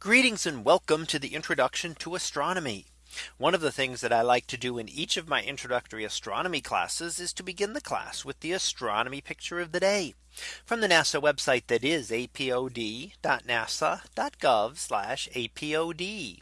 Greetings and welcome to the introduction to astronomy. One of the things that I like to do in each of my introductory astronomy classes is to begin the class with the astronomy picture of the day from the NASA website that is apod.nasa.gov apod.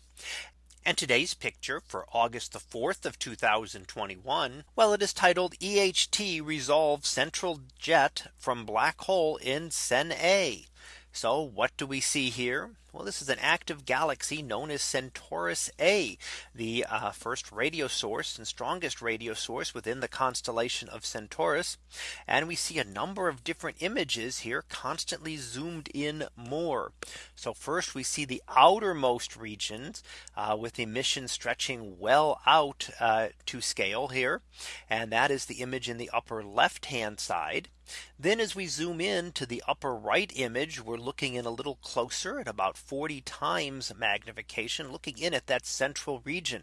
And today's picture for August the 4th of 2021. Well, it is titled EHT resolve central jet from black hole in Cen A. So what do we see here? Well, this is an active galaxy known as Centaurus A, the uh, first radio source and strongest radio source within the constellation of Centaurus. And we see a number of different images here constantly zoomed in more. So first we see the outermost regions uh, with emission stretching well out uh, to scale here. And that is the image in the upper left hand side. Then as we zoom in to the upper right image, we're looking in a little closer at about 40 times magnification looking in at that central region.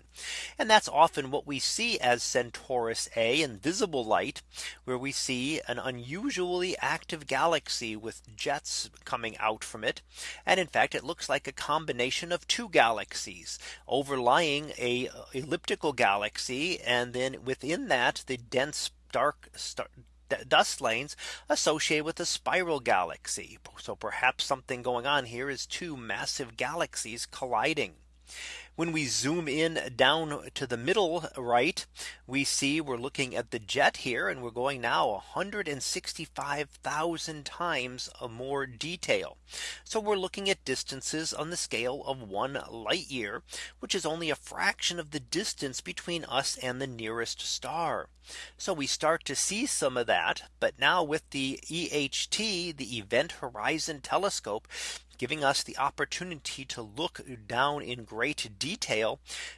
And that's often what we see as Centaurus A in visible light, where we see an unusually active galaxy with jets coming out from it. And in fact, it looks like a combination of two galaxies overlying a elliptical galaxy. And then within that, the dense dark star dust lanes associated with a spiral galaxy. So perhaps something going on here is two massive galaxies colliding. When we zoom in down to the middle right, we see we're looking at the jet here and we're going now 165,000 times more detail. So we're looking at distances on the scale of one light year, which is only a fraction of the distance between us and the nearest star. So we start to see some of that. But now with the EHT, the Event Horizon Telescope, giving us the opportunity to look down in great detail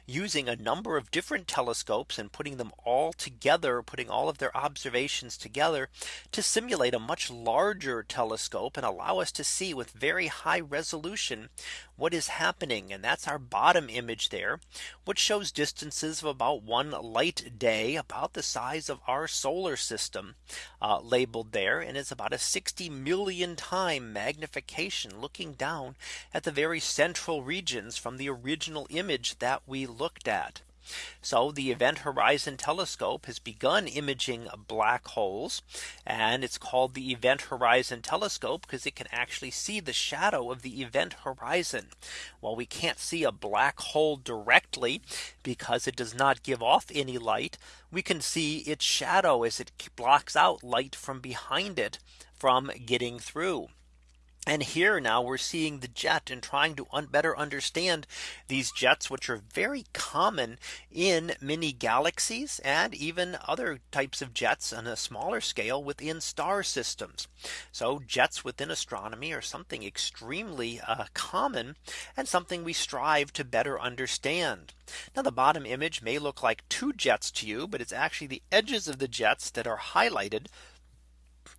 using a number of different telescopes and putting them all together putting all of their observations together to simulate a much larger telescope and allow us to see with very high resolution what is happening. And that's our bottom image there which shows distances of about one light day about the size of our solar system uh, labeled there. And it's about a 60 million time magnification looking down at the very central regions from the original image that we looked at. So the Event Horizon Telescope has begun imaging black holes. And it's called the Event Horizon Telescope because it can actually see the shadow of the event horizon. While we can't see a black hole directly because it does not give off any light, we can see its shadow as it blocks out light from behind it from getting through. And here now we're seeing the jet and trying to un better understand these jets, which are very common in many galaxies and even other types of jets on a smaller scale within star systems. So jets within astronomy are something extremely uh, common and something we strive to better understand. Now the bottom image may look like two jets to you, but it's actually the edges of the jets that are highlighted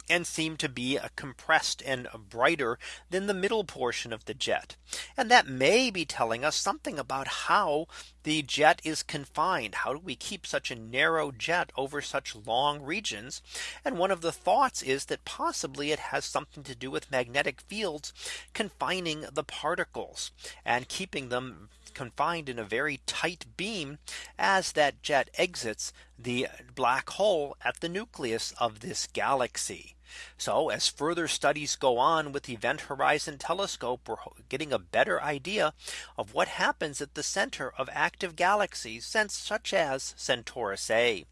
and seem to be compressed and brighter than the middle portion of the jet. And that may be telling us something about how the jet is confined. How do we keep such a narrow jet over such long regions? And one of the thoughts is that possibly it has something to do with magnetic fields confining the particles and keeping them confined in a very tight beam as that jet exits the black hole at the nucleus of this galaxy. So as further studies go on with the Event Horizon Telescope, we're getting a better idea of what happens at the center of active galaxies such as Centaurus A.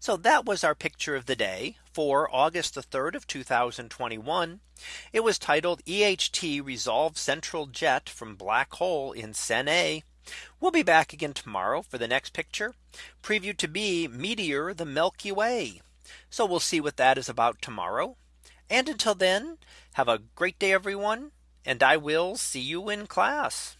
So that was our picture of the day for August the 3rd of 2021. It was titled EHT Resolve Central Jet from Black Hole in Cen A. We'll be back again tomorrow for the next picture preview to be Meteor the Milky Way. So we'll see what that is about tomorrow. And until then, have a great day, everyone. And I will see you in class.